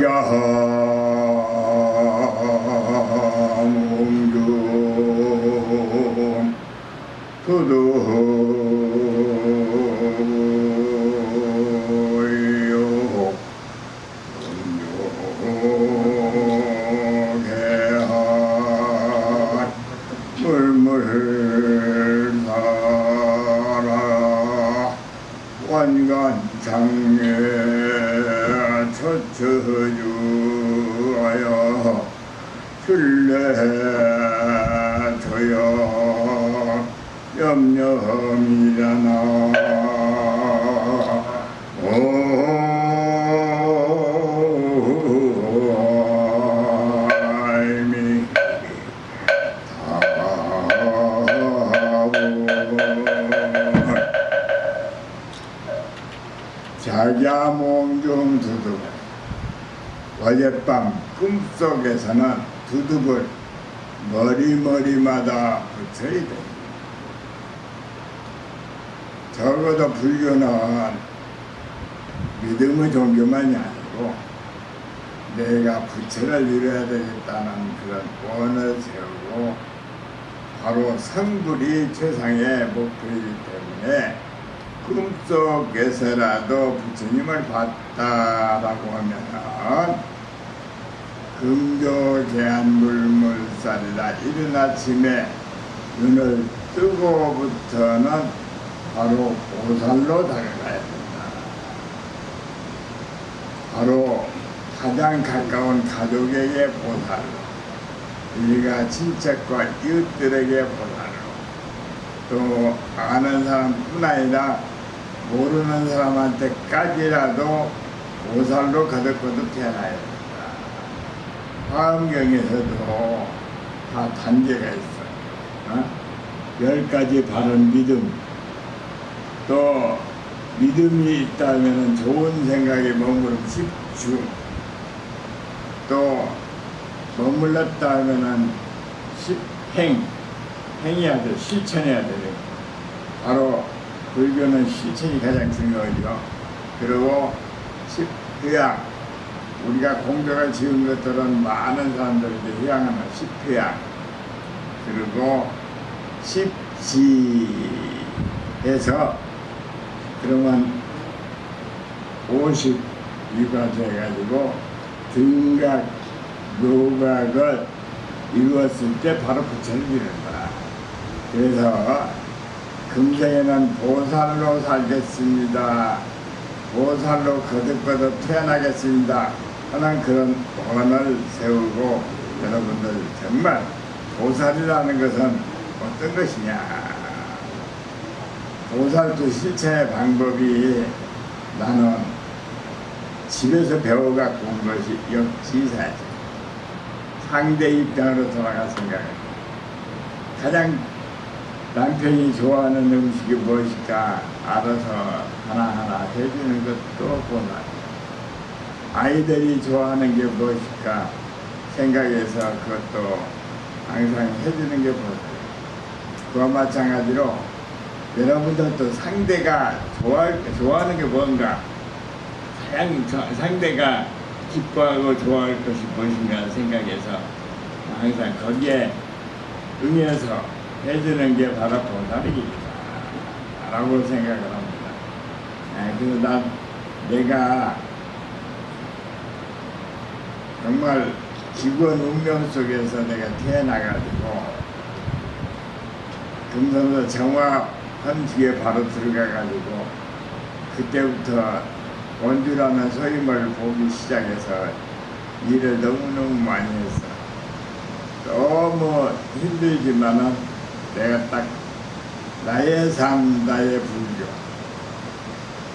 자 적어도 불교는 믿음의 종교만이 아니고 내가 부처를 이뤄야 되겠다는 그런 원을 세우고 바로 성불이 최상의 목표이기 때문에 꿈속에서라도 부처님을 봤다라고 하면은 금조개한물물살이다 이른 아침에 눈을 뜨고부터는 바로 보살로 다가가야 된다. 바로 가장 가까운 가족에게 보살로 우리가 친척과 이웃들에게 보살로 또 아는 사람뿐 아니라 모르는 사람한테까지라도 보살로 거듭거듭 태어나야 된다. 화엄경에서도 다 단계가 있어. 어? 열 가지 바른 믿음. 또 믿음이 있다면 좋은 생각에 머무른 집중. 또 머물렀다 하면은 행, 행해야 돼, 실천해야 돼. 바로 불교는 실천이 가장 중요하죠. 그리고 십회양, 우리가 공덕을 지은 것들은 많은 사람들이 회양하는 십회양, 그리고 십지해서 그러면 50위가 돼가지고 등각, 묘각을 이루었을 때 바로 부처를 이룬다. 그래서 금생에는 보살로 살겠습니다. 보살로 거듭거듭 태어나겠습니다. 하는 그런 원을 세우고 여러분들 정말 보살이라는 것은 어떤 것이냐. 보살도 실천의 방법이 나는 집에서 배워갖고 온 것이 역지사지. 상대 입장으로 돌아가 생각해. 가장 남편이 좋아하는 음식이 무엇일까 알아서 하나하나 해주는 것도 보나 아이들이 좋아하는 게 무엇일까 생각해서 그것도 항상 해주는 게 보나 그와 마찬가지로 여러분들도 상대가 좋아, 좋아하는 게 뭔가 상, 상대가 기뻐하고 좋아할 것이 무엇인가 생각해서 항상 거기에 응해서 해주는 게 바로 보살이다 라고 생각을 합니다. 아, 그래서 난 내가 정말 기권 운명 속에서 내가 태어나가지고 금성도 정화 헌지에 바로 들어가가지고 그때부터 원주라는 소임을 보기 시작해서 일을 너무너무 많이 했어. 너무 힘들지만은 내가 딱 나의 삶, 나의 불교.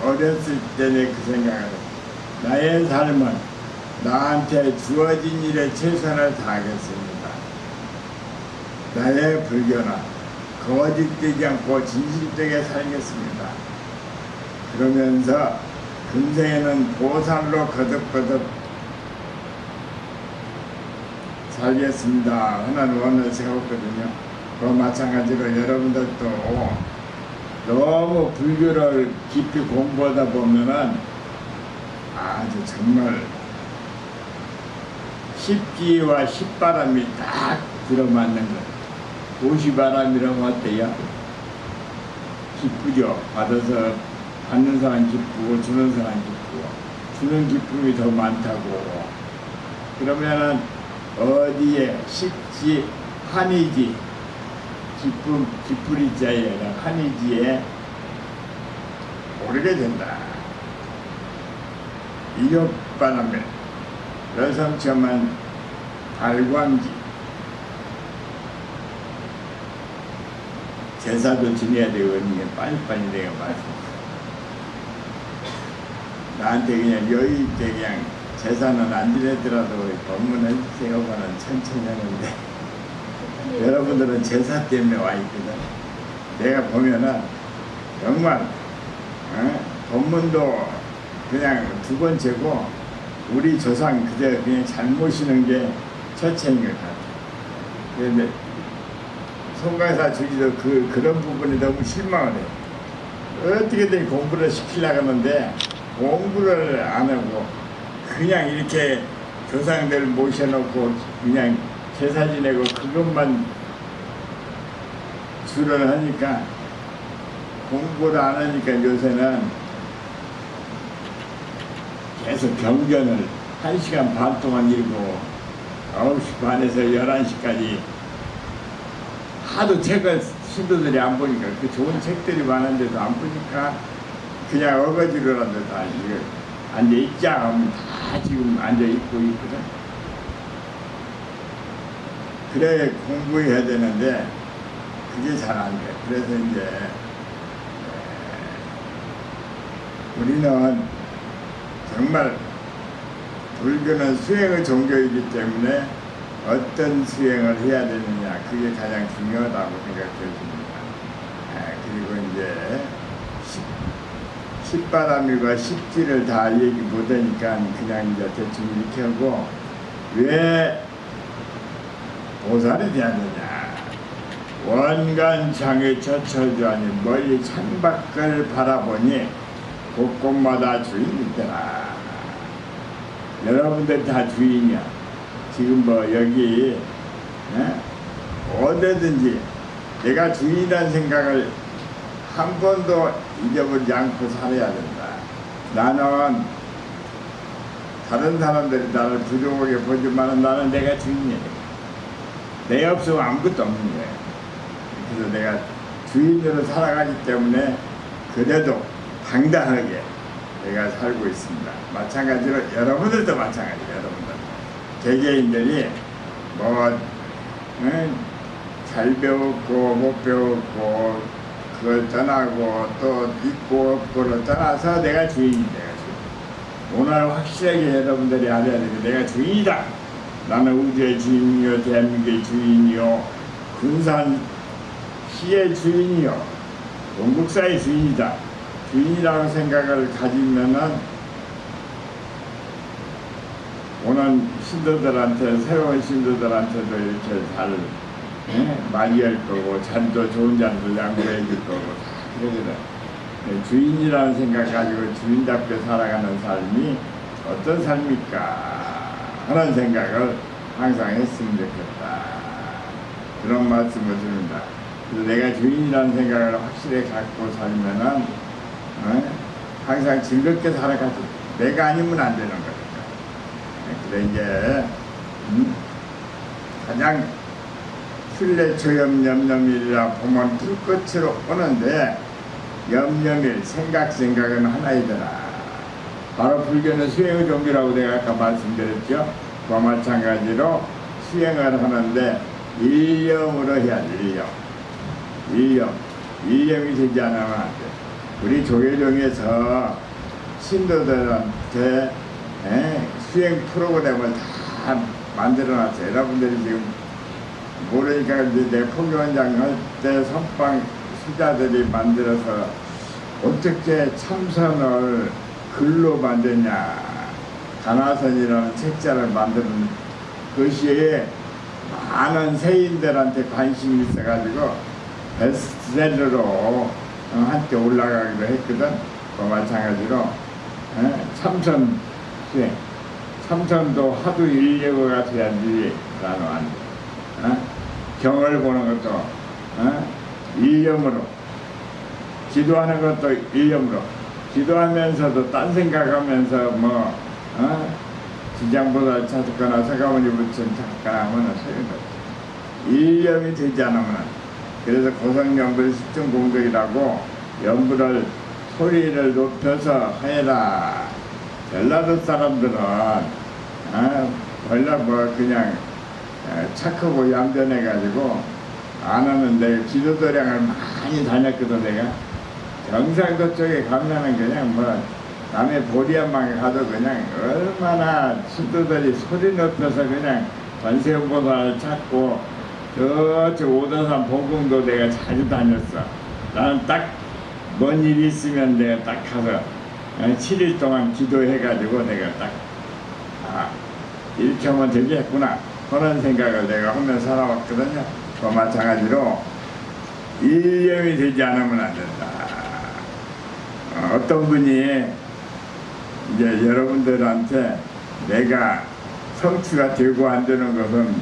어렸을 때는 그 생각을. 나의 삶은 나한테 주어진 일에 최선을 다하겠습니다. 나의 불교는 거짓되지 않고 진실되게 살겠습니다. 그러면서 금생에는 보살로 거듭거듭 살겠습니다. 하는 원을 세웠거든요. 그 마찬가지로 여러분들도 너무 불교를 깊이 공부하다 보면은 아주 정말 십지와 십바람이 딱 들어맞는 거. 도시바람이라면 어때요? 기쁘죠. 받아서 받는 사람 기쁘고 주는 사람 기쁘고 주는 기쁨이 더 많다고. 그러면은 어디에 십지 한이지 기쁨 기쁘리자에 한이지에 오르게 된다. 이력바람에 여성처만 발광지 제사도 지내야 되거든요. 빨리빨리 내가 말씀. 나한테 그냥 여유 있게 그냥 제사는 안 지내더라도 법문을 보는 천천히 하는데 여러분들은 제사 때문에 와 있거든. 내가 보면은 정말 어? 법문도 그냥 두 번째고 우리 조상 그대 그냥 잘 모시는 게 첫째인 것 같아. 그런데 송강사 주기도 그 그런 부분이 너무 실망을 해. 어떻게든 공부를 시키려고 하는데 공부를 안 하고 그냥 이렇게 조상들 모셔놓고 그냥 제사 지내고 그것만 주를 하니까 공부를 안 하니까 요새는 계속 경전을 한시간 반 동안 읽고 9시 반에서 11시까지 하도 책을 신도들이 안 보니까 그 좋은 책들이 많은데도 안 보니까 그냥 어거지로라도 다 이거 앉아 있자 하면 다 지금 앉아 있고 있거든. 그래 공부해야 되는데 그게 잘 안 돼. 그래서 이제 에, 우리는 정말 불교는 수행의 종교이기 때문에 어떤 수행을 해야 되느냐 그게 가장 중요하다고 생각해집니다. 아, 그리고 이제 십- 십바람이가 십지를 다 얘기 못하니까 그냥 이제 대충 이렇게 하고 왜 보살이 돼야 되냐. 원간 장에 처처져 아니 멀리 창밖을 바라보니 곳곳마다 주인이 있더라. 여러분들 다 주인이야 지금 뭐 여기 예? 어디든지 내가 주인이라는 생각을 한 번도 잊어버리지 않고 살아야 된다. 나는 다른 사람들이 나를 부족하게 보지만 나는 내가 주인이야. 내 없으면 아무것도 없는 거야. 그래서 내가 주인으로 살아가기 때문에 그래도 당당하게 내가 살고 있습니다. 마찬가지로 여러분들도 마찬가지예요. 여러분들. 개개인들이 뭐, 응? 잘 배웠고 못 배웠고 그걸 떠나고 또 있고 없고를 떠나서 내가 주인이 주인. 오늘 확실하게 여러분들이 알아야 게 내가 주인이다. 나는 우주의 주인이요 대한민국의 주인이요 군산 시의 주인이요 원국사의 주인이다. 주인이라는 생각을 가지면은 오는 신도들한테 새로운 신도들한테도 이렇게 잘 예? 많이 할 거고 잔도 좋은 잔도 양보해 줄 거고 다 그러거든. 예, 주인이라는 생각 가지고 주인답게 살아가는 삶이 어떤 삶일까 하는 생각을 항상 했으면 좋겠다. 그런 말씀을 드립니다. 내가 주인이라는 생각을 확실히 갖고 살면은 어? 항상 즐겁게 살아가지. 내가 아니면 안 되는 거니까. 그래 이제 음? 가장 필레초염 염염일이라 보면 불꽃으로 오는데 염염일 생각 생각은 하나이더라. 바로 불교는 수행의 종교라고 내가 아까 말씀드렸죠. 그와 마찬가지로 수행을 하는데 일념으로 해야 돼. 일념. 일념. 일념이 되지 않으면 안 돼. 우리 조계종에서 신도들한테 에, 수행 프로그램을 다 만들어 놨어요. 여러분들이 지금 모르니까 이제 내 포교원장 할때 선방 수자들이 만들어서 어떻게 참선을 글로 만드냐 가나선이라는 책자를 만드는 것이 많은 세인들한테 관심이 있어가지고 베스트셀러로 어, 한때 올라가기도 했거든. 그 마찬가지로 에, 참선 수행 삼선도 하도 인력을 같아야지 나는 안 돼. 어? 경을 보는 것도 어? 일념으로 기도하는 것도 일념으로 기도하면서도 딴 생각하면서 뭐 어? 지장보다 찾거나 서가모니 부처님 찾거나 하면 소용없어 일념이 되지 않으면 그래서 고성연불 십중공덕이라고 연불을 소리를 높여서 해라 전라도 사람들은 어, 원래 뭐 그냥 어, 착하고 얌전해가지고 안 하는데 기도도량을 많이 다녔거든 내가. 경상도 쪽에 가면은 그냥 뭐 남의 보리한방에 가도 그냥 얼마나 수도들이 소리 높여서 그냥 관세음보살을 찾고 저쪽 오다산 보궁도 내가 자주 다녔어. 나는 딱 뭔일 있으면 내가 딱 가서 7일 동안 기도해가지고 내가 딱 아, 하면 되겠구나. 그런 생각을 내가 하면서 살아왔거든요. 그 마찬가지로 일념이 되지 않으면 안 된다. 어, 어떤 분이 이제 여러분들한테 내가 성취가 되고 안 되는 것은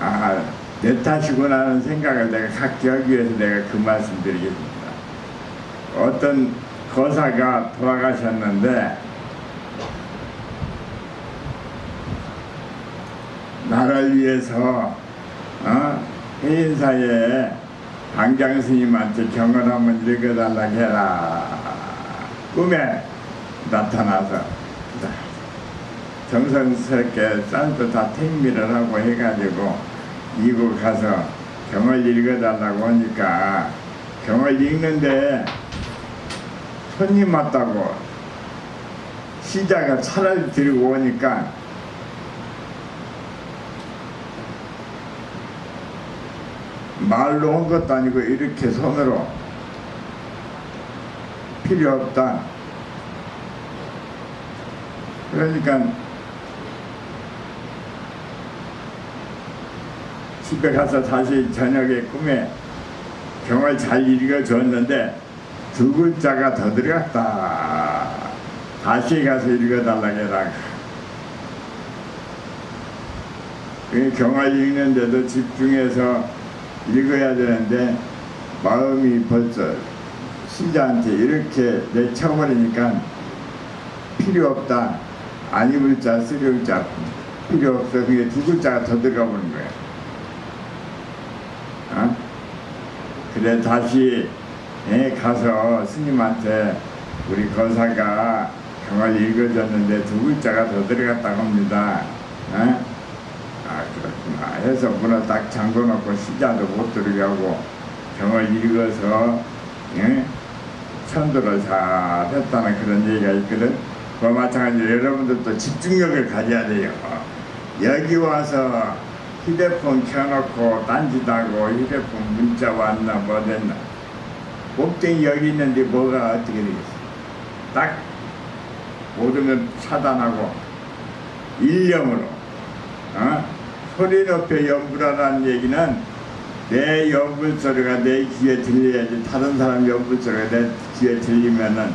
아, 내 탓이구나 하는 생각을 내가 갖게 하기 위해서 내가 그 말씀 드리겠습니다. 어떤 거사가 돌아가셨는데 나를 위해서 어? 해인사에 방장 스님한테 경을 한번 읽어달라고 해라 꿈에 나타나서 정성스럽게 쌀도 다 택미를 하고 해가지고 이곳 가서 경을 읽어달라고 하니까 경을 읽는데 손님 왔다고 시자가 차를 들고 오니까 말로 한 것도 아니고 이렇게 손으로 필요 없다. 그러니까 집에 가서 다시 저녁에 꿈에 경을 잘 읽어줬는데 두 글자가 더 들어갔다. 다시 가서 읽어달라고 해라. 그 경을 읽는데도 집중해서 읽어야 되는데 마음이 벌써 신자한테 이렇게 내쳐버리니까 필요 없다. 안 입을 자, 쓰려울 자 필요 없어. 그게 두 글자가 더 들어가 버린 거야. 어? 그래 다시 예, 가서 스님한테 우리 거사가 경을 읽어줬는데 두 글자가 더 들어갔다고 합니다. 어? 해서 문을 딱 잠궈놓고 시자도 못 들게 하고 경을 읽어서 예? 천도를 잘 했다는 그런 얘기가 있거든 그와 마찬가지로 여러분들도 집중력을 가져야 돼요 여기 와서 휴대폰 켜놓고 딴짓하고 휴대폰 문자 왔나 뭐 됐나 목적이 여기 있는데 뭐가 어떻게 되겠어 딱 모든 걸 차단하고 일념으로 어? 소리 높여 연불하라는 얘기는 내 연불 소리가 내 귀에 들려야지 다른 사람 연불 소리가 내 귀에 들리면은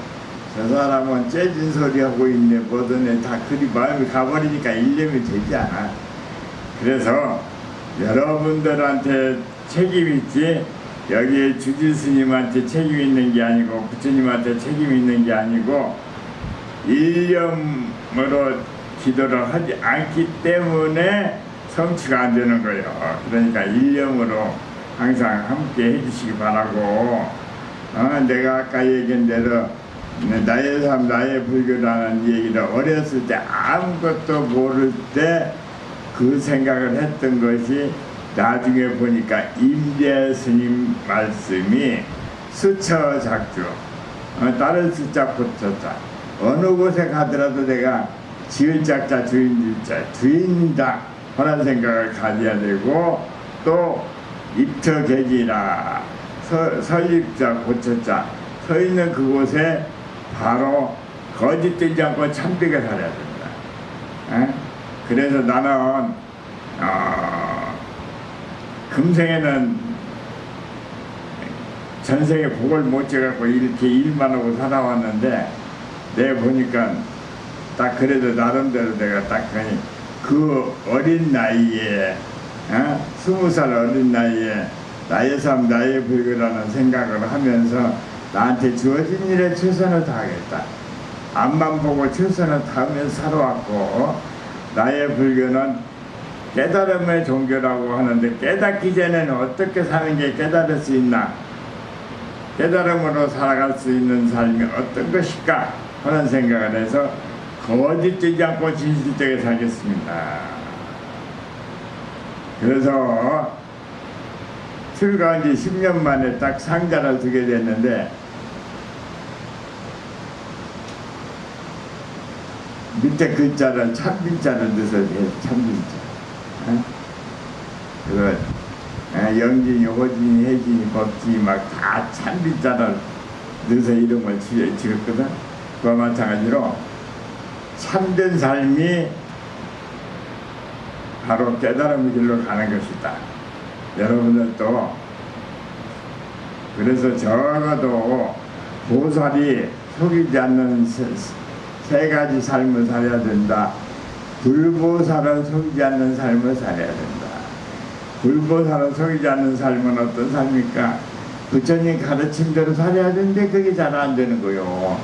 저 사람은 째진 소리 하고 있네. 뭐든 다 그리 마음이 가버리니까 일념이 되지 않아. 그래서 여러분들한테 책임 있지. 여기에 주지 스님한테 책임 있는 게 아니고 부처님한테 책임 있는 게 아니고 일념으로 기도를 하지 않기 때문에 성취가 안 되는 거예요. 그러니까 일념으로 항상 함께 해주시기 바라고. 어, 내가 아까 얘기한 대로 나의 삶 나의 불교라는 얘기를 어렸을 때 아무것도 모를 때 그 생각을 했던 것이 나중에 보니까 임대 스님 말씀이 수처 작주 어, 다른 숫자 붙였다. 어느 곳에 가더라도 내가 지을 작자 주인 줄자 주인이다 그런 생각을 가져야 되고 또 입처계지라 설립자 고쳤자 서 있는 그곳에 바로 거짓되지 않고 참되게 살아야 됩니다. 에? 그래서 나는 어, 금생에는 전생에 복을 못 줘갖고 이렇게 일만 하고 살아왔는데 내 보니까 딱 그래도 나름대로 내가 딱 그니 그 어린 나이에 어? 스무 살 어린 나이에 나의 삶 나의 불교라는 생각을 하면서 나한테 주어진 일에 최선을 다하겠다. 앞만 보고 최선을 다하면서 살아왔고 나의 불교는 깨달음의 종교라고 하는데 깨닫기 전에는 어떻게 사는 게 깨달을 수 있나 깨달음으로 살아갈 수 있는 삶이 어떤 것일까 하는 생각을 해서 거짓되지 않고 진실되게 살겠습니다. 그래서 출가한 지 10년 만에 딱 상자를 두게 됐는데 밑에 글자를 참빈자를 넣어서 해, 참빈자. 어, 영진이, 호진이, 혜진이, 법진이 막 다 참빈자를 넣어서 이름을 지- 지었거든. 그와 마찬가지로 참된 삶이 바로 깨달음의 길로 가는 것이다. 여러분들도 그래서 적어도 보살이 속이지 않는 세, 세 가지 삶을 살아야 된다. 불보살은 속이지 않는 삶을 살아야 된다. 불보살은 속이지 않는 삶은 어떤 삶입니까? 부처님 가르침대로 살아야 되는데 그게 잘 안 되는 거요.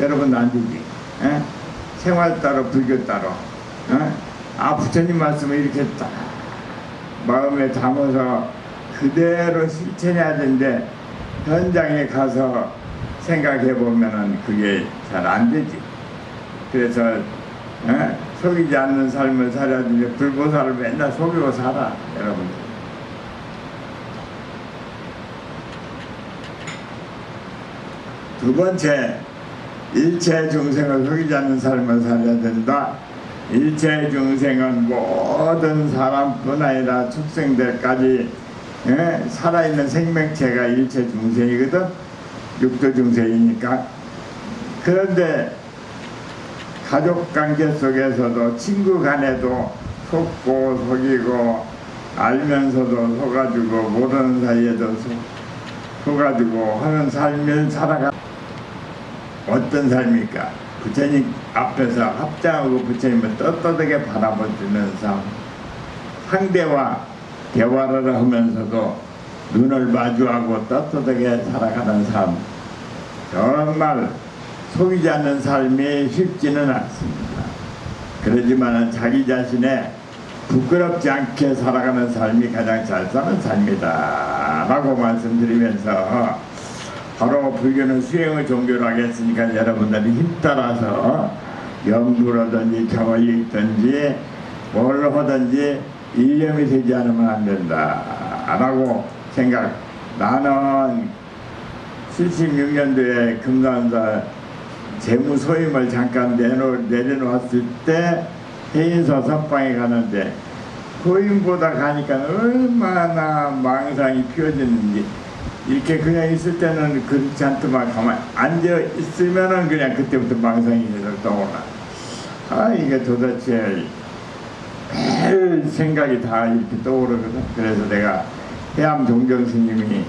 여러분 안 되지. 에? 생활 따로 불교 따로. 에? 아 부처님 말씀을 이렇게 딱 마음에 담아서 그대로 실천해야 되는데 현장에 가서 생각해 보면은 그게 잘 안 되지. 그래서 에? 속이지 않는 삶을 살아야 되는데 불보살을 맨날 속이고 살아 여러분. 두 번째 일체 중생을 속이지 않는 삶을 살아야 된다. 일체 중생은 모든 사람뿐 아니라 축생들까지 예? 살아있는 생명체가 일체 중생이거든. 육도 중생이니까. 그런데 가족 관계 속에서도 친구 간에도 속고 속이고 알면서도 속아주고 모르는 사이에도 속, 속아주고 하는 삶을 살아가 어떤 삶입니까? 부처님 앞에서 합장하고 부처님을 떳떳하게 바라보는 삶 상대와 대화를 하면서도 눈을 마주하고 떳떳하게 살아가는 삶 정말 속이지 않는 삶이 쉽지는 않습니다. 그러지만 자기 자신의 부끄럽지 않게 살아가는 삶이 가장 잘 사는 삶이다 라고 말씀드리면서 바로 불교는 수행의 종교로 하겠으니까 여러분들이 힘 따라서 연구라든지 읽든지 뭘 하든지 일념이 되지 않으면 안 된다 라고 생각. 나는 76년도에 금산사 재무소임을 잠깐 내놓, 내려놓았을 때 해인서 선방에 가는데 소임보다 가니까 얼마나 망상이 피어지는지 이렇게 그냥 있을 때는 그렇지 않더만 가만 앉아 있으면은 그냥 그때부터 망상이 계속 떠오나 아 이게 도대체 별 생각이 다 이렇게 떠오르거든 그래서 내가 해암 종정 스님이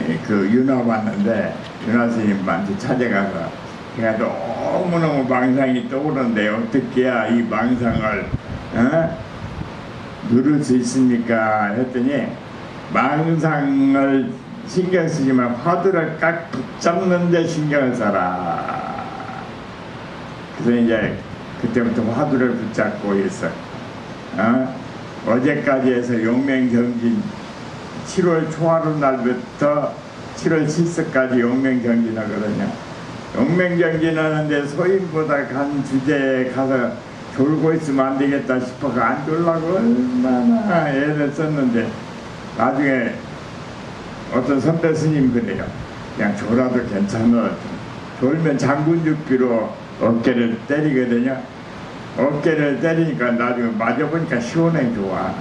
예, 그 윤화 봤는데 윤화 스님한테 찾아가서 제가 너무너무 망상이 떠오르는데 어떻게 해야 이 망상을 어? 누를 수 있습니까? 했더니 망상을 신경 쓰지 만 화두를 깍 붙잡는 데 신경을 써라. 그래서 이제 그때부터 화두를 붙잡고 있어. 어? 어제까지 해서 용맹경진 7월 초하루 날부터 7월 7일까지 용맹경진 하거든요. 용맹경진 하는데 소인보다 간 주제에 가서 졸고 있으면 안 되겠다 싶어서 안 졸라고 얼마나 애를 썼는데 나중에 어떤 선배 스님 그래요. 그냥 졸아도 괜찮아. 졸면 장군죽비로 어깨를 때리거든요. 어깨를 때리니까 나중에 맞아보니까 시원해 좋아.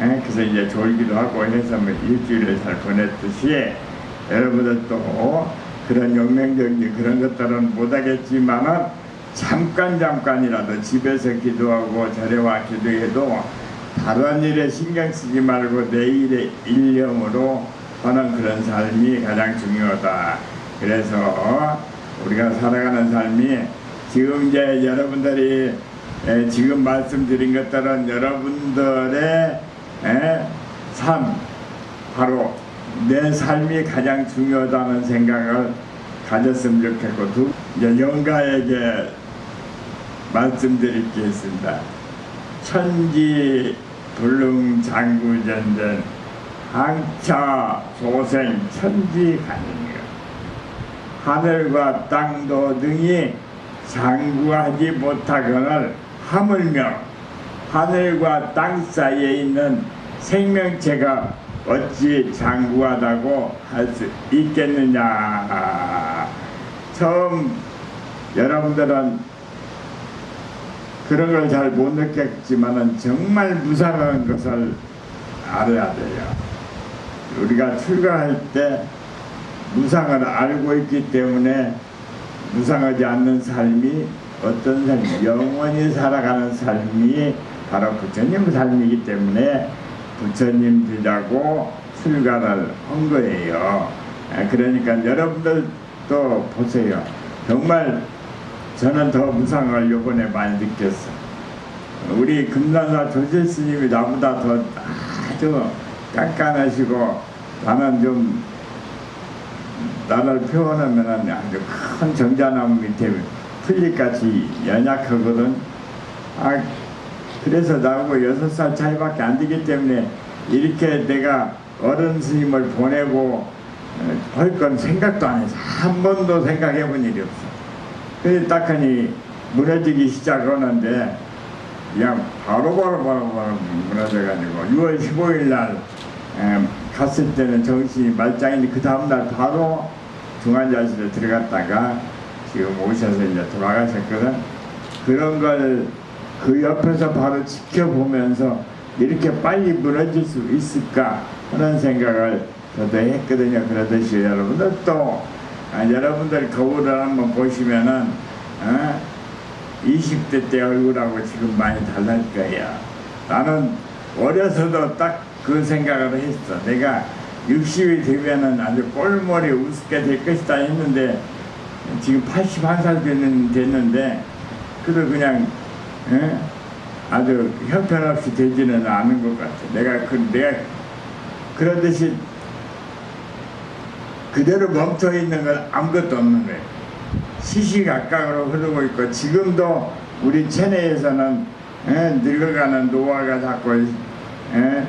에? 그래서 이제 졸기도 하고 해서 뭐 일주일을 잘 보냈듯이 여러분들도 그런 용맹적인 그런 것들은 못하겠지만은 잠깐 잠깐이라도 집에서 기도하고 절에와 기도해도 다른 일에 신경 쓰지 말고 내일의 일념으로 하는 그런 삶이 가장 중요하다. 그래서 우리가 살아가는 삶이 지금 이제 여러분들이 에, 지금 말씀드린 것들은 여러분들의 에, 삶 바로 내 삶이 가장 중요하다는 생각을 가졌으면 좋겠고 두, 이제 영가에게 말씀드릴 게 있습니다. 천지 불능 장구전전 항차 소생 천지간이며 하늘과 땅도 능히 장구하지 못하거늘 하물며 하늘과 땅 사이에 있는 생명체가 어찌 장구하다고 할 수 있겠느냐 처음 여러분들은 그런 걸 잘 못 느꼈지만 은 정말 무상한 것을 알아야 돼요. 우리가 출가할 때 무상을 알고 있기 때문에 무상하지 않는 삶이 어떤 삶이 영원히 살아가는 삶이 바로 부처님 삶이기 때문에 부처님 되자고 출가를 한 거예요. 아, 그러니까 여러분들도 보세요. 정말 저는 더 무상을 요번에 많이 느꼈어. 우리 금산사 조실 스님이 나보다 더 아주 깐깐하시고 나는 좀 나를 표현하면 아주 큰 정자나무 밑에 풀잎같이 연약하거든. 아 그래서 나하고 여섯 살 차이밖에 안 되기 때문에 이렇게 내가 어른 스님을 보내고 할 건 생각도 안 해서 한 번도 생각해 본 일이 없어. 그래서 딱하니 무너지기 시작하는데 그냥 바로바로 바로 바로 무너져가지고 6월 15일 날 에, 갔을 때는 정신이 말짱인데 그 다음날 바로 중환자실에 들어갔다가 지금 오셔서 이제 돌아가셨거든. 그런 걸 그 옆에서 바로 지켜보면서 이렇게 빨리 무너질 수 있을까 하는 생각을 저도 했거든요. 그러듯이 여러분들 또 아, 여러분들 거울을 한번 보시면은 어? 20대 때 얼굴하고 지금 많이 달라질 거예요. 나는 어려서도 딱 그 생각을 했어. 내가 60이 되면은 아주 꼴머리 우습게 될 것이다 했는데 지금 81살 되는, 됐는데 그래도 그냥 에? 아주 형편없이 되지는 않은 것 같아. 내가 그 내가 그러듯이 그대로 멈춰 있는 건 아무것도 없는 거예요. 시시각각으로 흐르고 있고 지금도 우리 체내에서는 에, 늙어가는 노화가 자꾸 에,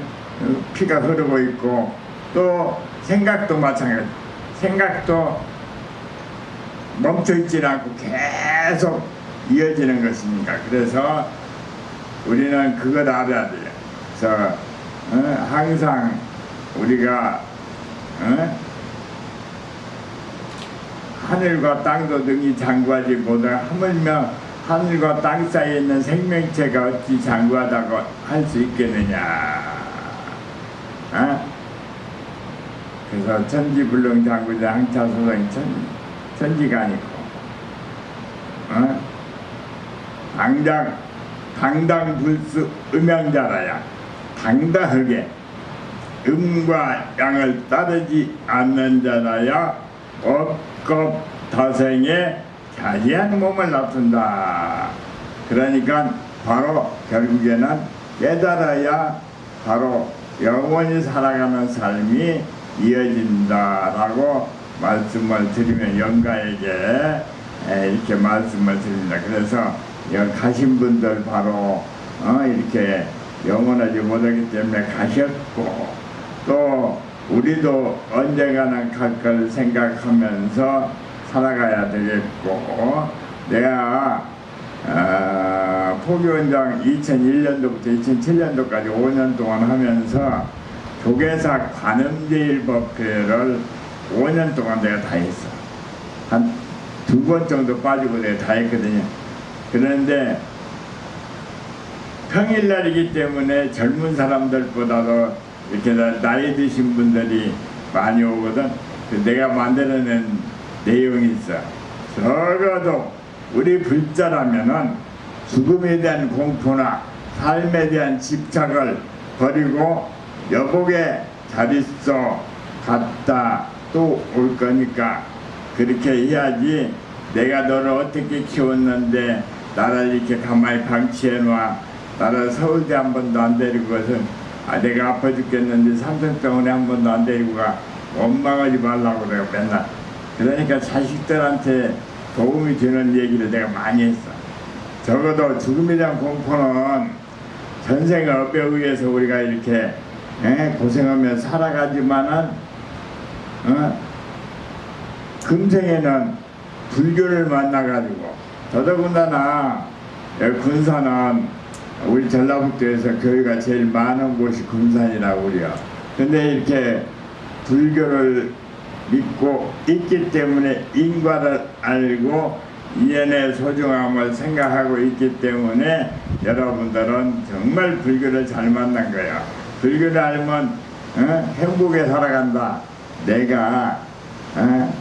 피가 흐르고 있고 또 생각도 마찬가지. 생각도 멈춰 있지 않고 계속 이어지는 것이니까 그래서 우리는 그걸 알아야 돼요. 그래서 어, 항상 우리가 어? 하늘과 땅도 능히 장구하지 못하 하물며 하늘과 땅 사이에 있는 생명체가 어찌 장구하다고 할 수 있겠느냐 어? 그래서 천지불능 장구자 항차소생 천, 천지가 아니고 어? 당장 당당불수 음양자라야 당당하게 음과 양을 따르지 않는 자라야 업급 다생에 자지한 몸을 나쁜다. 그러니까 바로 결국에는 깨달아야 바로 영원히 살아가는 삶이 이어진다라고 말씀을 드리면 영가에게 이렇게 말씀을 드립니다. 그래서 가신 분들 바로 어 이렇게 영원하지 못하기 때문에 가셨고 또 우리도 언젠가는 갈 걸 생각하면서 살아가야 되겠고 내가 어, 포교원장 2001년도부터 2007년도까지 5년 동안 하면서 조계사 관음제일법회를 5년 동안 내가 다 했어 한 두 번 정도 빠지고 내가 다 했거든요 그런데 평일날이기 때문에 젊은 사람들보다도 이렇게 나이 드신 분들이 많이 오거든. 내가 만들어낸 내용이 있어. 적어도 우리 불자라면은 죽음에 대한 공포나 삶에 대한 집착을 버리고 여복에 잘 있어 갔다 또 올 거니까 그렇게 해야지 내가 너를 어떻게 키웠는데 나를 이렇게 가만히 방치해 놔 나를 서울대 한 번도 안 데리고 가서 아 내가 아파 죽겠는데 삼성병원에 한 번도 안 데리고 가. 원망하지 말라고 내가 맨날. 그러니까 자식들한테 도움이 되는 얘기를 내가 많이 했어 적어도 죽음에 대한 공포는 전생 업에 의해서 우리가 이렇게 예, 고생하며 살아가지만은 어? 금생에는 불교를 만나가지고 더더군다나 군산은 우리 전라북도에서 교회가 제일 많은 곳이 금산이라고 그래요. 근데 이렇게 불교를 믿고 있기 때문에 인과를 알고 이연의 소중함을 생각하고 있기 때문에 여러분들은 정말 불교를 잘 만난 거예요. 불교를 알면 어? 행복에 살아간다. 내가 어?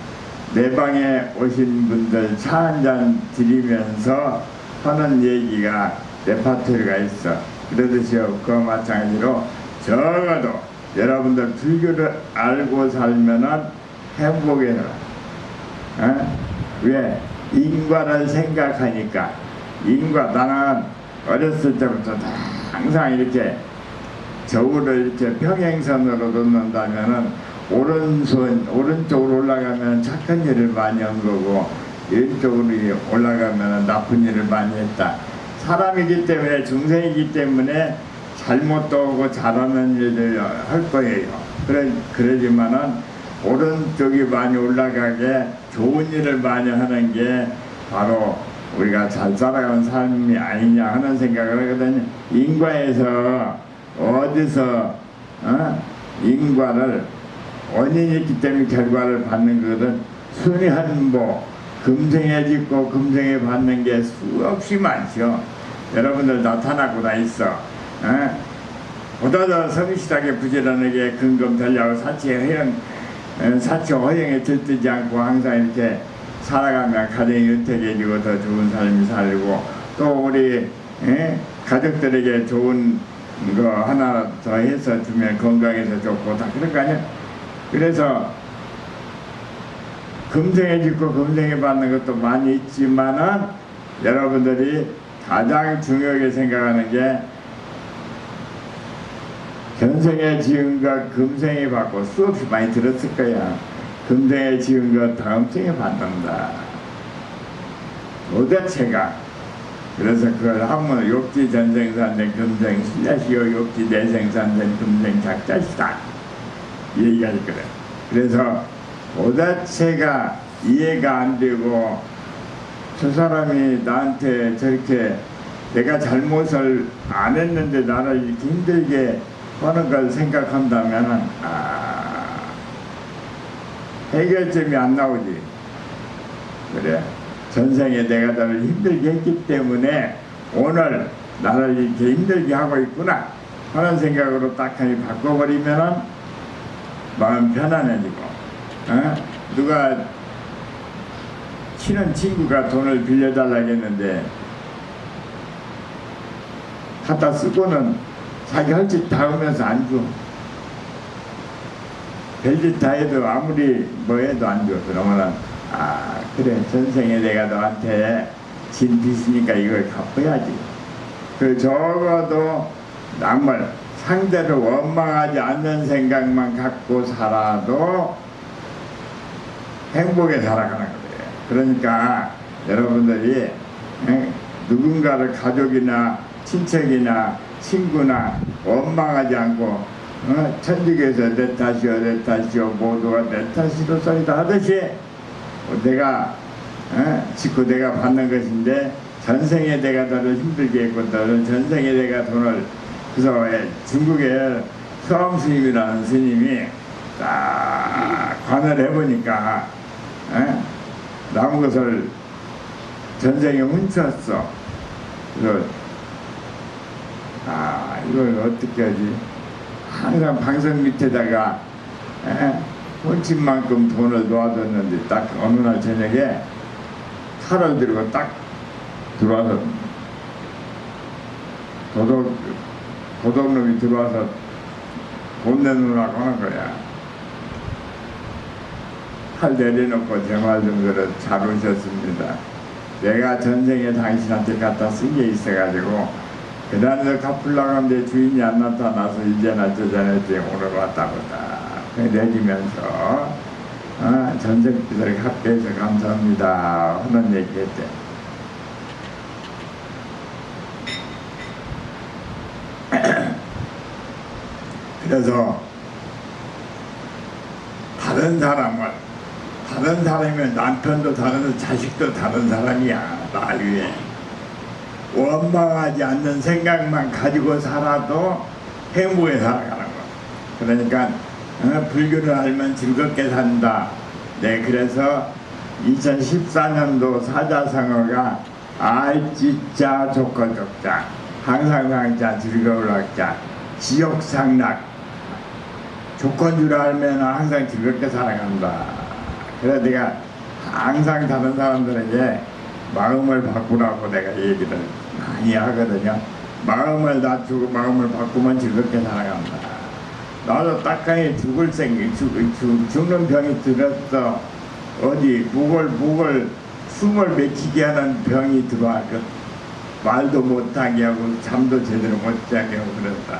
내 방에 오신 분들 차 한 잔 드리면서 하는 얘기가 레파토리가 있어. 그러듯이 그와 마찬가지로 적어도 여러분들 불교를 알고 살면은 행복해 살아. 어? 왜? 인과를 생각하니까 인과 나는 어렸을 때부터 다 항상 이렇게 저울을 이렇게 평행선으로 놓는다면은 오른손 오른쪽으로 올라가면 착한 일을 많이 한 거고 왼쪽으로 올라가면 나쁜 일을 많이 했다. 사람이기 때문에 중생이기 때문에 잘못도 하고 잘하는 일을 할 거예요. 그래 그러지만은 오른쪽이 많이 올라가게 좋은 일을 많이 하는 게 바로 우리가 잘 살아가는 삶이 아니냐 하는 생각을 하거든요. 인과에서 어디서 어? 인과를 원인이 있기 때문에 결과를 받는 것은 순위한 보 금생에 짓고 금생에 받는 게 수없이 많죠. 여러분들 나타나고 다 있어. 어? 보다 더 성실하게 부지런하게 근검달려고 사치에 허영, 어, 사치 허영에 들뜨지 않고 항상 이렇게 살아가면 가정이 윤택해지고 더 좋은 삶이 살고 또 우리 에? 가족들에게 좋은 거 하나 더 해서 주면 건강해서 좋고 다 그런 거 아니야? 그래서 금생에 짓고 금생에 받는 것도 많이 있지만은 여러분들이 가장 중요하게 생각하는 게 전생에 지은 것 금생에 받고 수없이 많이 들었을 거야. 금생에 지은 것 다음 생에 받는다. 도대체가 그래서 그걸 한문 욕지 전생산된 금생 신자시오 욕지 내생산된 금생 작자시다 이 얘기가 있거든. 그래서 도대체가 이해가 안 되고 저 사람이 나한테 저렇게 내가 잘못을 안 했는데 나를 이렇게 힘들게 하는 걸 생각한다면 아, 해결점이 안 나오지. 그래. 전생에 내가 너를 힘들게 했기 때문에 오늘 나를 이렇게 힘들게 하고 있구나 하는 생각으로 딱하니 바꿔버리면은 마음 편안해지고 어? 누가 친한 친구가 돈을 빌려달라고 했는데 갖다 쓰고는 자기 할 짓 다 하면서 안 줘. 별짓 다 해도 아무리 뭐 해도 안 줘. 그러면은 아 그래 전생에 내가 너한테 진 빚이니까 이걸 갚아야지. 그 적어도 남을 상대를 원망하지 않는 생각만 갖고 살아도 행복에 살아가는 거예요. 그러니까 여러분들이 에, 누군가를 가족이나 친척이나 친구나 원망하지 않고 어, 천직에서 내 탓이요 내 탓이요 모두가 내 탓이로 소리다 하듯이 내가 어, 짓고 내가 받는 것인데 전생에 내가 너를 힘들게 했고 너는 전생에 내가 돈을 그래서 중국에 서암 스님이라는 스님이 딱 관을 해보니까 에? 남은 것을 전생에 훔쳤어. 그래서 아 이걸 어떻게 하지? 항상 방석 밑에다가 에? 훔친 만큼 돈을 놓아뒀는데 딱 어느 날 저녁에 칼을 들고 딱 들어와서 도둑 도둑놈이 들어와서 돈 내놓으라고 하는 거야. 팔 내려놓고 제말 정도로 잘 오셨습니다. 내가 전생에 당신한테 갖다 쓴 게 있어가지고 그 다음에 갚으려고 하는데 주인이 안 나타나서 이제나 저전했지 오늘 왔다 보다 내리면서 아, 전생비를 갚게 해서 감사합니다. 하는 얘기 했대. 그래서 다른 사람을 다른 사람이면 남편도 다른 자식도 다른 사람이야 나 위에 원망하지 않는 생각만 가지고 살아도 행복에 살아가는 거. 그러니까 어, 불교를 알면 즐겁게 산다. 네 그래서 2014년도 사자성어가 알지자 조건적자 항상상자 즐거울 학자 지옥상락. 조건 줄 알면 항상 즐겁게 살아간다. 그래서 내가 항상 다른 사람들에게 마음을 바꾸라고 내가 얘기를 많이 하거든요. 마음을 낮추고 마음을 바꾸면 즐겁게 살아간다. 나도 딱하니 죽을 생각, 죽, 죽, 죽는 병이 들었어. 어디 목을 목을 숨을 맺히게 하는 병이 들어왔거 말도 못하게 하고 잠도 제대로 못 자게 하고 그랬다.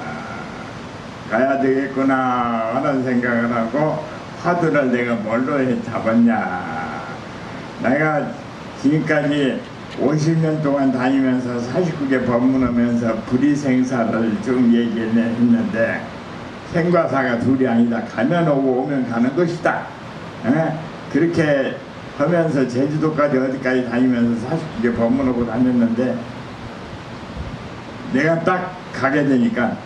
가야 되겠구나 하는 생각을 하고 화두를 내가 뭘로 해 잡았냐 내가 지금까지 50년 동안 다니면서 49개 법문하면서 불이생사를 쭉 얘기를 했는데 생과사가 둘이 아니다. 가면 오고 오면 가는 것이다. 에? 그렇게 하면서 제주도까지 어디까지 다니면서 49개 법문하고 다녔는데 내가 딱 가게 되니까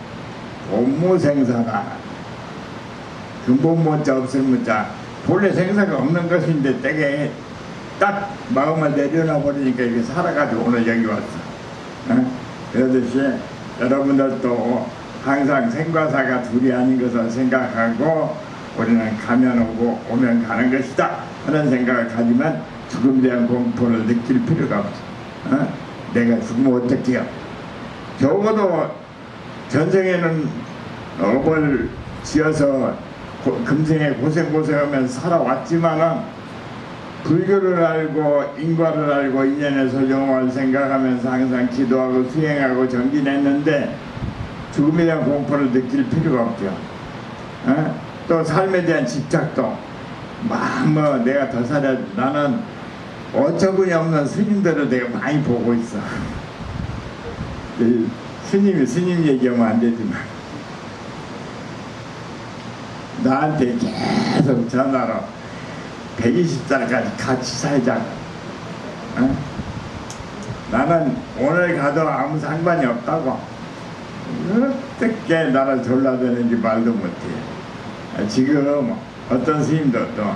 업무 생사가 근본 문자 없을 문자. 본래 생사가 없는 것인데 되게 딱 마음을 내려놔 버리니까 이게 살아가지고 오늘 여기 왔어 어? 그러듯이 여러분들도 항상 생과사가 둘이 아닌 것을 생각하고 우리는 가면 오고 오면 가는 것이다 하는 생각을 가지면 죽음에 대한 공포를 느낄 필요가 없어 어? 내가 죽으면 어떻게 해요 적어도 전생에는 업을 지어서 고, 금생에 고생고생하면서 살아왔지만은 불교를 알고 인과를 알고 인연에서 영원을 생각하면서 항상 기도하고 수행하고 정진했는데 죽음에 대한 공포를 느낄 필요가 없죠. 어? 또 삶에 대한 집착도 막뭐 내가 더 살아 나는 어처구니 없는 스님들을 내가 많이 보고 있어. 스님이 스님 얘기하면 안 되지만 나한테 계속 전화로 120살까지 같이 살자고 어? 나는 오늘 가도 아무 상관이 없다고. 어떻게 나를 졸라대는지 말도 못해. 지금 어떤 스님도 또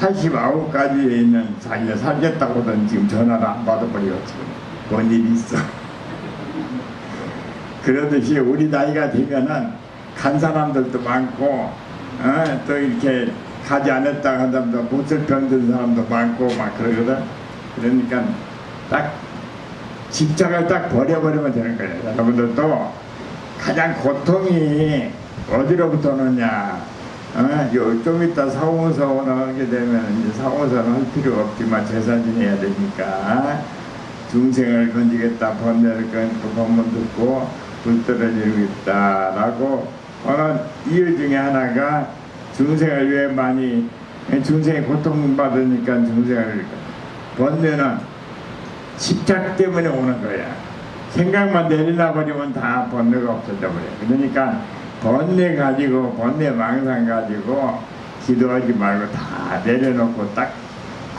89까지 있는 자기가 살겠다고는 지금 전화를 안 받아버리고 지금 뭔 일이 있어. 그러듯이 우리 나이가 되면은 간 사람들도 많고 어, 또 이렇게 가지 않았다 하더라도 못을 병든 사람도 많고 막 그러거든. 그러니까 딱 집착을 딱 버려버리면 되는 거예요. 여러분들도 가장 고통이 어디로부터 오느냐. 어, 좀 이따 사원서원 하게 되면 이제 사원서는 할 필요 없지만 제사 지내야 되니까. 중생을 건지겠다 번뇌를 끊고 법문 듣고 불떨어지고 있다라고 하는 이유 중에 하나가 중생을 왜 많이 중생이 고통받으니까 중생을 번뇌는 집착 때문에 오는 거야 생각만 내리나 버리면 다 번뇌가 없어져 버려 그러니까 번뇌 가지고 번뇌 망상 가지고 기도하지 말고 다 내려놓고 딱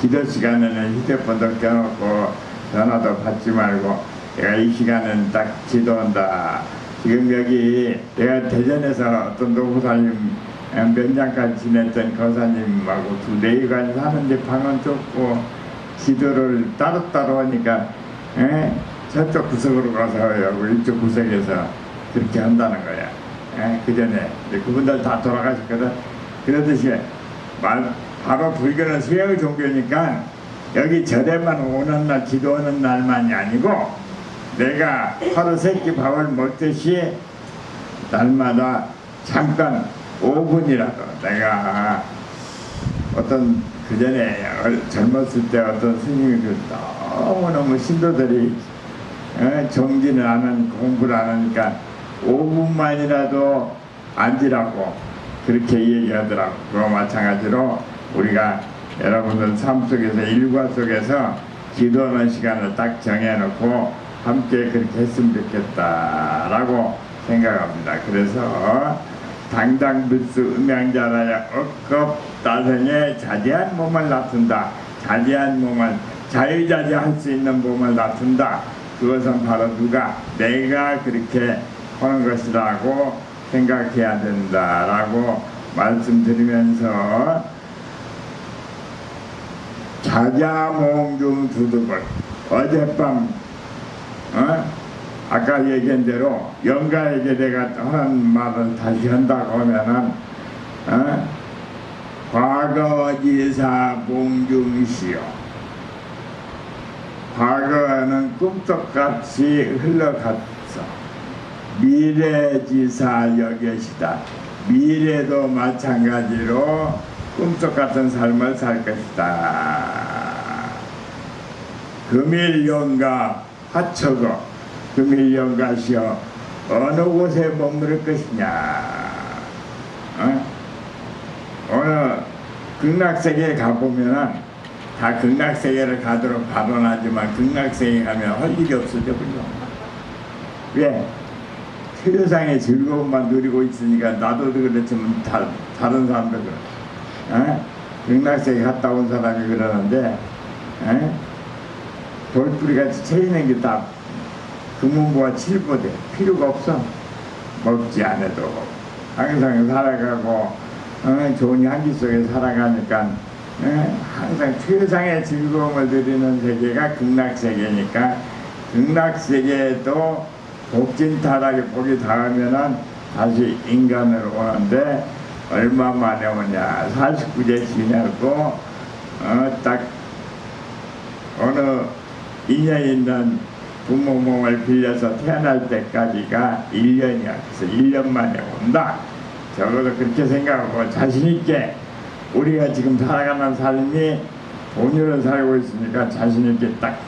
기도 시간에는 휴대폰도 껴놓고 전화도 받지 말고 내가 이 시간은 딱 기도한다. 지금 여기 내가 대전에서 어떤 노부사님 몇 년까지 지냈던 거사님하고 두 네일간 사는데 방은 좁고 기도를 따로따로 하니까 에? 저쪽 구석으로 가서 하고 이쪽 구석에서 그렇게 한다는 거야. 그 전에 그분들 다 돌아가셨거든. 그러듯이 말, 바로 불교는 수행 종교니까 여기 절에만 오는 날 기도하는 날만이 아니고 내가 하루 세끼 밥을 먹듯이 날마다 잠깐 5분이라도 내가 어떤 그 전에 젊었을 때 어떤 스님이 그 너무너무 신도들이 어, 정진을 안 하니까 공부를 안 하니까 5분만이라도 앉으라고 그렇게 얘기하더라고. 그와 마찬가지로 우리가 여러분들 삶 속에서 일과 속에서 기도하는 시간을 딱 정해놓고 함께 그렇게 했으면 좋겠다라고 생각합니다. 그래서 당당불수 음양자라야 억겁 따생에 자제한 몸을 낳든다. 자제한 몸을 자유자재할 수 있는 몸을 낳든다. 그것은 바로 누가 내가 그렇게 하는 것이라고 생각해야 된다라고 말씀드리면서 자자몽중 두둑을 어젯밤 어? 아까 얘기한 대로 영가에게 내가 하는 말을 다시 한다고 하면은 어? 과거지사 봉중시요 과거는 꿈떡같이 흘러갔어. 미래지사 여get이다. 미래도 마찬가지로 꿈떡 같은 삶을 살 것이다. 금일연가 하처거 금일연가시여 어느 곳에 머무를 것이냐 어? 어느 극락세계에 가보면은 다 극락세계를 가도록 발언하지만 극락세계 가면 할 일이 없어져 버려 왜? 세상의 즐거움만 누리고 있으니까 나도 그렇지만 다, 다른 사람도 그래 어? 극락세계 갔다 온 사람이 그러는데 어? 돌뿌리같이 채이는 게다 금은보와 칠보대 필요가 없어. 먹지 않아도. 항상 살아가고 어, 좋은 향기 속에 살아가니까 어, 항상 최상의 즐거움을 누리는 세계가 극락세계니까 극락세계에도 복진타락에 복이 닿으면은 다시 인간으로 오는데 얼마 만에 오냐. 49제 지내고 어, 딱 어느 인연 있는 부모 몸을 빌려서 태어날 때까지가 1년이야. 그래서 1년 만에 온다. 적어도 그렇게 생각하고 자신있게 우리가 지금 살아가는 삶이 본유를 살고 있으니까 자신있게 딱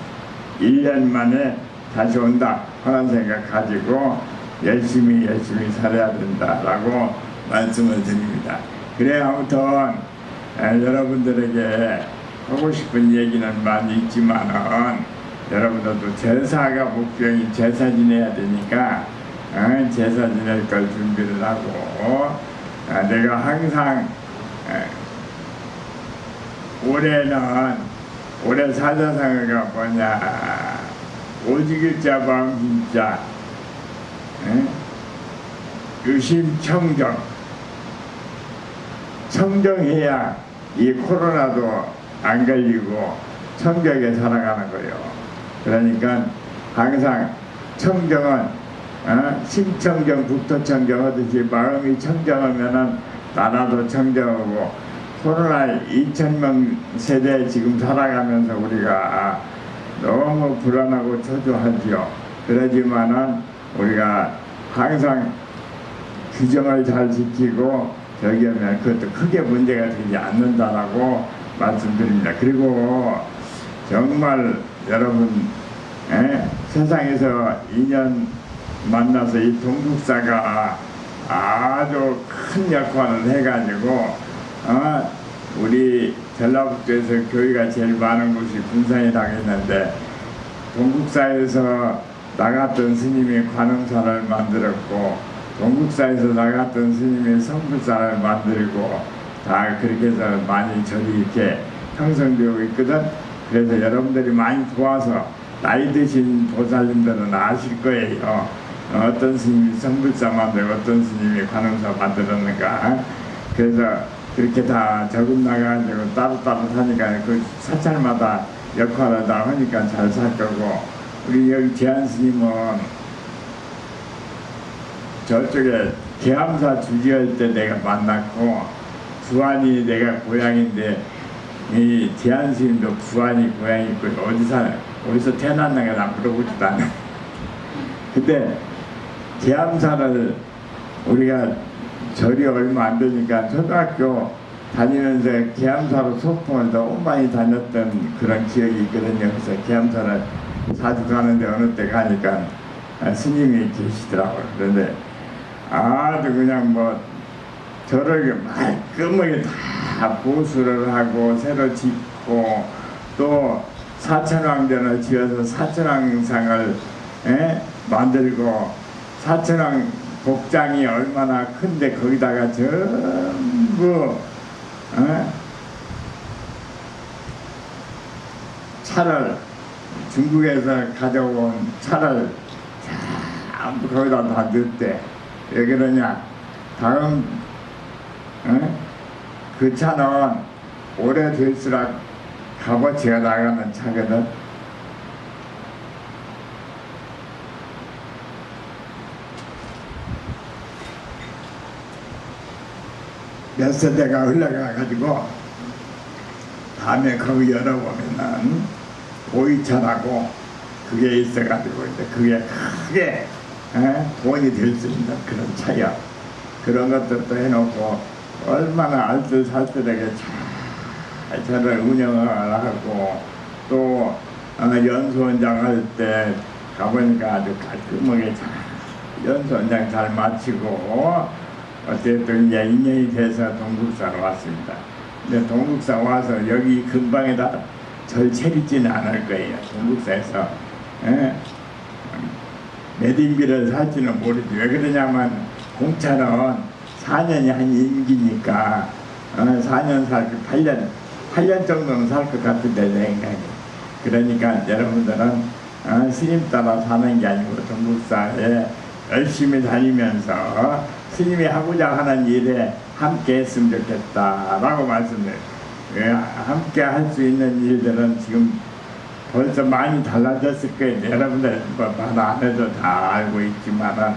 1년 만에 다시 온다. 하는 생각 가지고 열심히 열심히 살아야 된다라고 말씀을 드립니다. 그래 아무튼 에, 여러분들에게 하고 싶은 얘기는 많이 있지만은 여러분들도 제사가 목표인 제사 지내야 되니까 어, 제사 지낼 걸 준비를 하고 어, 내가 항상 에, 올해는 올해 사자성어가 뭐냐? 오직일자 방진자 유심청정. 청정해야 이 코로나도 안 걸리고 청정하게 살아가는 거예요. 그러니까 항상 청정은 어? 심청정, 북토청정 하듯이 마음이 청정하면은 나라도 청정하고 코로나 2천명 세대 지금 살아가면서 우리가 너무 불안하고 초조하지요. 그러지만은 우리가 항상 규정을 잘 지키고 저기 하면 그것도 크게 문제가 되지 않는다라고 말씀드립니다. 그리고 정말 여러분 에? 세상에서 인연 만나서 이 동북사가 아주 큰 역할을 해가지고 어? 우리 전라북도에서 교회가 제일 많은 곳이 군산이라고 했는데 동국사에서 나갔던 스님이 관음사를 만들었고 동국사에서 나갔던 스님이 성불사를 만들고 다 그렇게 해서 많이 절이 이렇게 형성되고 있거든 그래서 여러분들이 많이 도와서 나이 드신 보살님들은 아실 거예요. 어떤 스님이 성불사 만들고 어떤 스님이 관음사 만들었는가. 그래서 그렇게 다 적응 나가지고 따로따로 사니까 그 사찰마다 역할을 다 하니까 잘 살 거고. 우리 여기 제한 스님은 저쪽에 계암사 주지할 때 내가 만났고 부안이 내가 고향인데 이 제한 스님도 부안이 고향이고 어디 사 어디서 태어났는가 나 물어보지도 않아 근데 계암사를 우리가 절이 얼마 안 되니까 초등학교 다니면서 계암사로 소풍을 너무 많이 다녔던 그런 기억이 있거든요. 그래서 계암사를 자주 가는데 어느 때 가니까 아, 스님이 계시더라고요. 그런데 아주 그냥 뭐 저를 말끔하게 다 보수를 하고 새로 짓고 또 사천왕전을 지어서 사천왕상을 에? 만들고 사천왕 복장이 얼마나 큰데 거기다가 전부 어? 차를 중국에서 가져온 차를 전부 거기다 다 넣었대. 왜 그러냐? 다음 어? 그 차는 오래될수록 값어치가 나가는 차거든. 몇 세대가 흘러가가지고 다음에 거기 열어보면은 오이차라고 그게 있어가지고 이제 그게 크게 에? 돈이 될 수 있는 그런 차야. 그런 것들도 해놓고 얼마나 알뜰살뜰하게 잘 저를 운영을 하고 또 어, 연수원장 할 때 가보니까 아주 깔끔하게 잘 연수원장 잘 마치고 어쨌든 이제 인연이 돼서 동국사로 왔습니다. 근데 동국사 와서 여기 근방에다 절 차리지는 않을 거예요. 동국사에서 예? 매딘비를 살지는 모르지. 왜 그러냐면 공차는 4년이 한 임기니까 어, 4년 살고 8년 8년 정도는 살 것 같은데 내 생각에. 그러니까 여러분들은 어, 스님 따라 사는 게 아니고 동국사에 열심히 다니면서 스님이 하고자 하는 일에 함께 했으면 좋겠다라고 말씀드려요. 예, 함께 할 수 있는 일들은 지금 벌써 많이 달라졌을 거예요. 여러분들 뭐 말 안 해도 다 알고 있지만 아,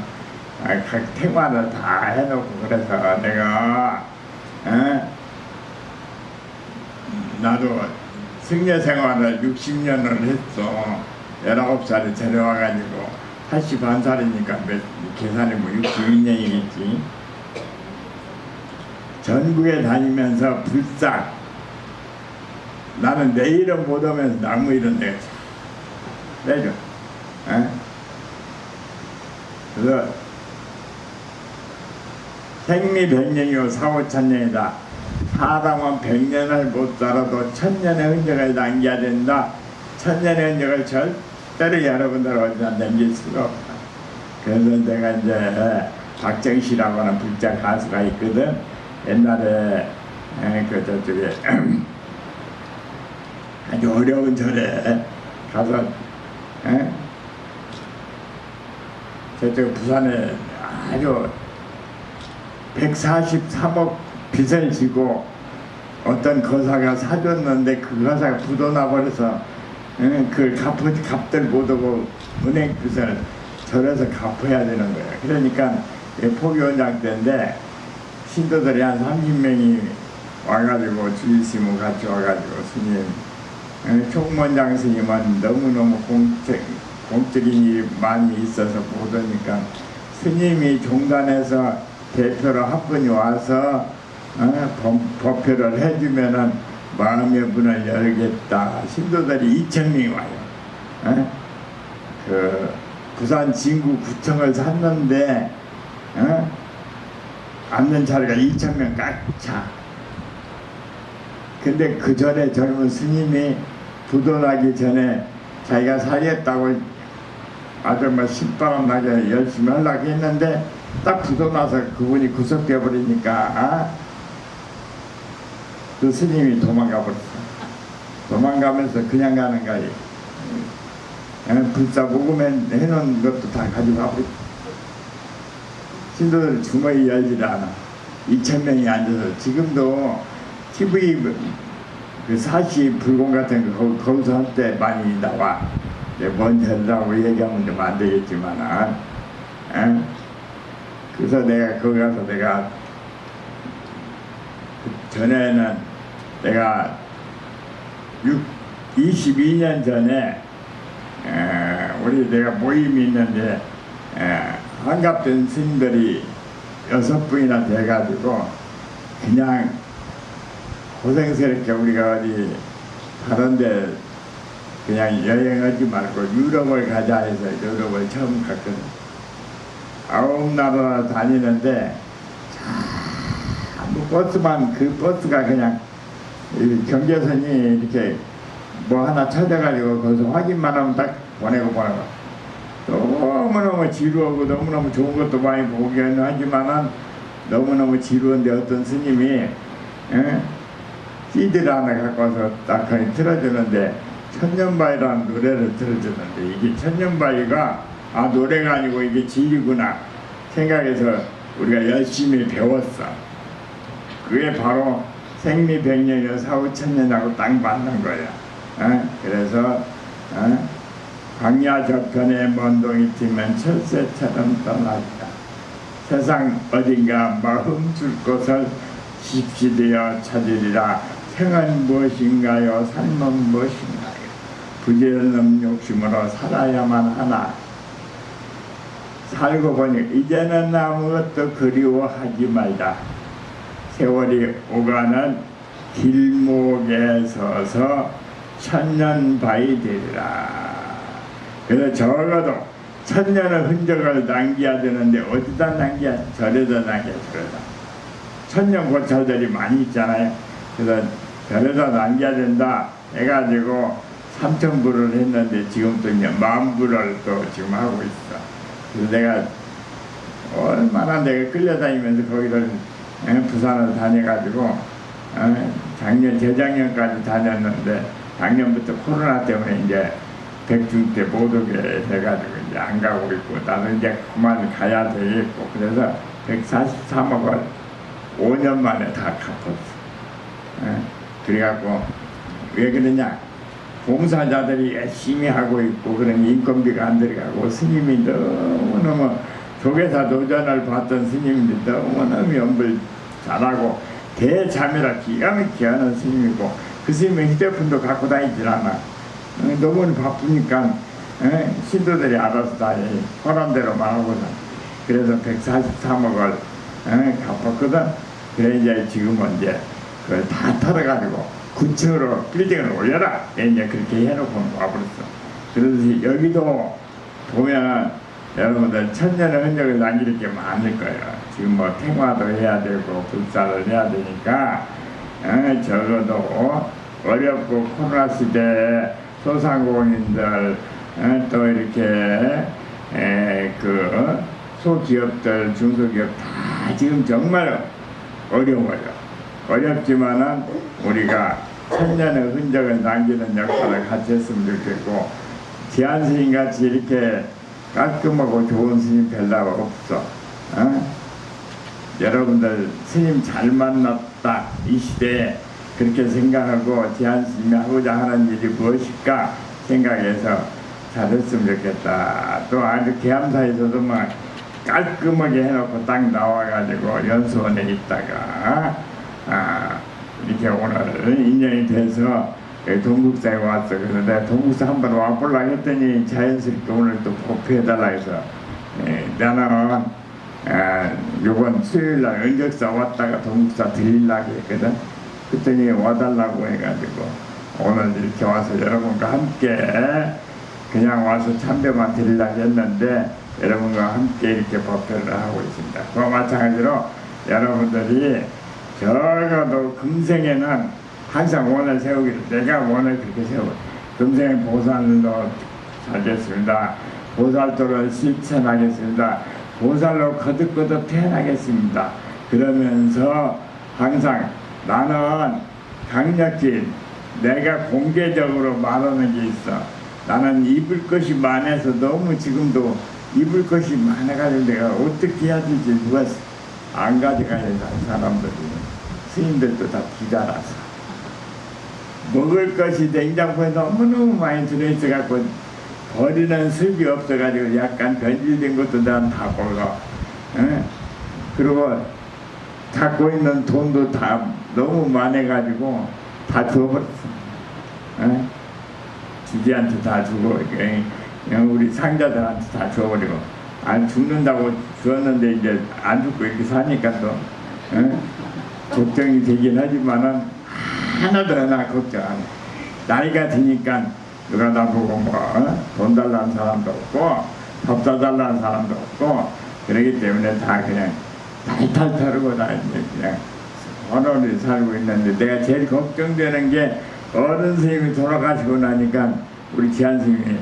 각 생활을 다 해놓고 그래서 내가 에? 나도 승려 생활을 60년을 했어. 19살에 데려와가지고 81살이니까 몇, 계산이 뭐 62년이겠지. 전국에 다니면서 불상 나는 내 이름 못 오면서 나무 이름 내가 내줘. 에? 그래서 생리백년이요 사오천년이다. 사람은 백년을 못 살아도 천년의 흔적을 남겨야 된다. 천년의 흔적을 절대로 여러분들 어디나 남길 수가 없다. 그래서 내가 이제 박정희라고 하는 불자 가수가 있거든. 옛날에 에, 그 저쪽에 아주 어려운 절에 가서 에? 저쪽 부산에 아주 143억 빚을 지고 어떤 거사가 사줬는데 그 거사가 부도나 버려서 에? 그걸 갚을 값들 못하고 은행 빚을 절에서 갚아야 되는 거예요. 그러니까 포교원장 때인데 신도들이 한 30명이 와가지고 주일스님 같이 와가지고 스님 에, 총무원장 스님은 너무너무 공적, 공적인 일이 많이 있어서 못 오니까 스님이 종단에서 대표로 한 분이 와서 어, 법- 법표를 해주면은 마음의 문을 열겠다. 신도들이 2천 명이 와요. 어? 그 부산 진구 구청을 샀는데 어? 앉는 자리가 2천 명꽉 차. 근데 그 전에 젊은 스님이 부도나기 전에 자기가 살겠다고 아주 뭐 신바람 나게 열심히 하려고 했는데 딱 부도나서 그분이 구속돼 버리니까 그 스님이 도망가 버렸어. 도망가면서 그냥 가는 거예요. 예, 불사 모금해 해놓은 것도 다 가져가 버렸어. 신도들 주머니 열지를 않아. 2천 명이 앉아서 지금도 TV 그 사시 불공 같은 거 거- 거기서 할 때 많이 나와. 뭔 절이라고 얘기하면 좀 안 되겠지만, 아, 에? 그래서 내가 거기 가서 내가 그 전에는 내가 6, 22년 전에 에, 우리 내가 모임이 있는데 에, 한갑된 스님들이 여섯 분이나 돼가지고 그냥 고생스럽게 우리가 어디 다른데 그냥 여행하지 말고 유럽을 가자 해서 유럽을 처음 갔거든. 아홉 나라 다니는데 전부 버스만 그 버스가 그냥 이 경계선이 이렇게 뭐 하나 찾아가지고 거기서 확인만 하면 딱 보내고 보내고 너무너무 지루하고 너무너무 좋은 것도 많이 보긴 하지만은 너무너무 지루한데 어떤 스님이 에? CD를 하나 갖고 와서 딱 틀어주는데 천년바위라는 노래를 틀어주는데 이게 천년바위가 아 노래가 아니고 이게 진리구나 생각해서 우리가 열심히 배웠어. 그게 바로 생리백년이나 사후천년하고 딱 맞는 거야. 어? 그래서 어? 광야 저편에 먼동이 튀면 철새처럼 떠났다. 세상 어딘가 마음 줄 곳을 십시되어 찾으리라. 생은 무엇인가요? 삶은 무엇인가요? 부지런한 욕심으로 살아야만 하나 살고 보니 이제는 아무것도 그리워하지 말자 세월이 오가는 길목에 서서 천년바위 되리라. 그래서 적어도 천년의 흔적을 남겨야 되는데 어디다 남겨야 절에다 남겨야 절에다. 천년 고찰들이 많이 있잖아요. 그래서 절에다 남겨야 된다 해가지고 삼천부를 했는데 지금 또 이제 만부를 또 지금 하고 있어 그래서 내가 얼마나 내가 끌려다니면서 거기를 에, 부산을 다녀가지고 어, 작년 재작년까지 다녔는데 작년부터 코로나 때문에 이제 백중 때 못 오게 해가지고 이제 안 가고 있고 나는 이제 그만 가야 되겠고 그래서 143억을 5년 만에 다 갚았어. 에? 그래갖고 왜 그러냐 봉사자들이 열심히 하고 있고 그런 인건비가 안 들어가고 스님이 너무너무 조계사 도전을 받던 스님인데 너무너무 연불 잘하고 대자매라 기가 막히게 하는 스님이고 그 스님은 휴대폰도 갖고 다니질 않아 어, 너무 바쁘니까 에? 신도들이 알아서 다 해. 허란 대로만 하고서 그래서 143억을 에? 갚았거든 그래 이제 지금은 이제 그걸 다 털어가지고 9층으로 빌딩을 올려라. 이제 그렇게 해놓고 와버렸어. 그래서 여기도 보면 여러분들 천년의 흔적을 남길 게 많을 거예요. 지금 뭐 생화도 해야 되고 불사를 해야 되니까 에, 적어도 어렵고 코로나 시대에 소상공인들 에, 또 이렇게 에, 그 소기업들 중소기업 다 지금 정말 어려워요 어렵지만은 우리가 천년의 흔적을 남기는 역할을 같이 했으면 좋겠고 지한 스님 같이 이렇게 깔끔하고 좋은 스님 별로 없어. 어? 여러분들 스님 잘 만났다. 이 시대에 그렇게 생각하고 지한 스님이 하고자 하는 일이 무엇일까 생각해서 잘했으면 좋겠다. 또 아주 계암사에서도 막 깔끔하게 해놓고 딱 나와가지고 연수원에 있다가 아, 이렇게 오늘 인연이 돼서 여기 동국사에 왔어. 내가 동국사 한번 와볼라 했더니 자연스럽게 오늘 또 복귀해달라 해서 예, 나는 아, 요번 수요일날 은적사 왔다가 동국사 들리려고 했거든. 그랬더니 와달라고 해가지고 오늘 이렇게 와서 여러분과 함께 그냥 와서 참배만 드리려고 했는데 여러분과 함께 이렇게 법회를 하고 있습니다. 그와 마찬가지로 여러분들이 적어도 금생에는 항상 원을 세우기를 내가 원을 그렇게 세워 금생에 보살로 살겠습니다. 보살도를 실천하겠습니다. 보살로 거듭거듭 태어나겠습니다. 그러면서 항상 나는 강력히 내가 공개적으로 말하는 게 있어. 나는 입을 것이 많아서 너무 지금도 입을 것이 많아가지고 내가 어떻게 해야 될지 누가 안 가져가야 사람들이 스님들도 다 기다라서 먹을 것이 냉장고에 너무너무 많이 들어있어갖고 버리는 습이 없어가지고 약간 변질된 것도 난다 먹어 에? 그리고 갖고 있는 돈도 다 너무 많아가지고 다 줘버렸어 에? 주지한테 다 주고 그냥 우리 상자들한테 다 줘버리고 안 죽는다고 주었는데 이제 안 죽고 이렇게 사니까 또 에? 걱정이 되긴 하지만은 하나도 하나 걱정 안 해. 나이가 드니까 누가 나보고 뭐 돈 달라는 사람도 없고 밥 사달라는 사람도 없고 그러기 때문에 다 그냥 탈탈 털고 다 이제 그냥. 혼원히 살고 있는데 내가 제일 걱정되는 게 어른 스님이 돌아가시고 나니까 우리 지한 스님이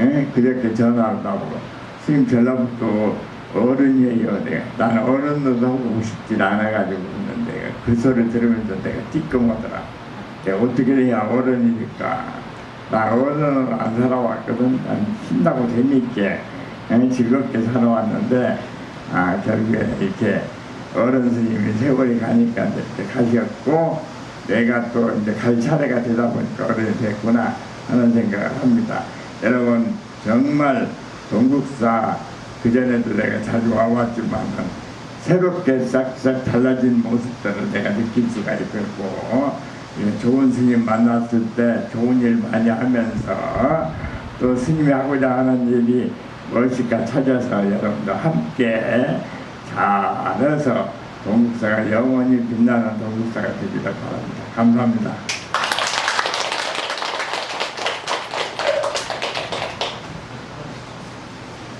예? 그저께 전화를 나보고 스님 전화부터 어른이에요. 내가. 나는 어른도 하고 싶지 않아가지고 그 소리 들으면서 내가 띠끔하더라 내가 어떻게 해야 어른이니까 나 어른은 안 살아왔거든 난 신나고 재미있게 예? 즐겁게 살아왔는데 아 결국에 이렇게 어른 스님이 세월이 가니까 이제 가셨고 내가 또 이제 갈 차례가 되다 보니까 어른이 됐구나 하는 생각을 합니다. 여러분 정말 동국사 그전에도 내가 자주 와왔지만 새롭게 싹싹 달라진 모습들을 내가 느낄 수가 있고 예, 좋은 스님 만났을 때 좋은 일 많이 하면서 또 스님이 하고자 하는 일이 무엇일까 찾아서 여러분도 함께 잘해서 동국사가 영원히 빛나는 동국사가 되기를 바랍니다. 감사합니다.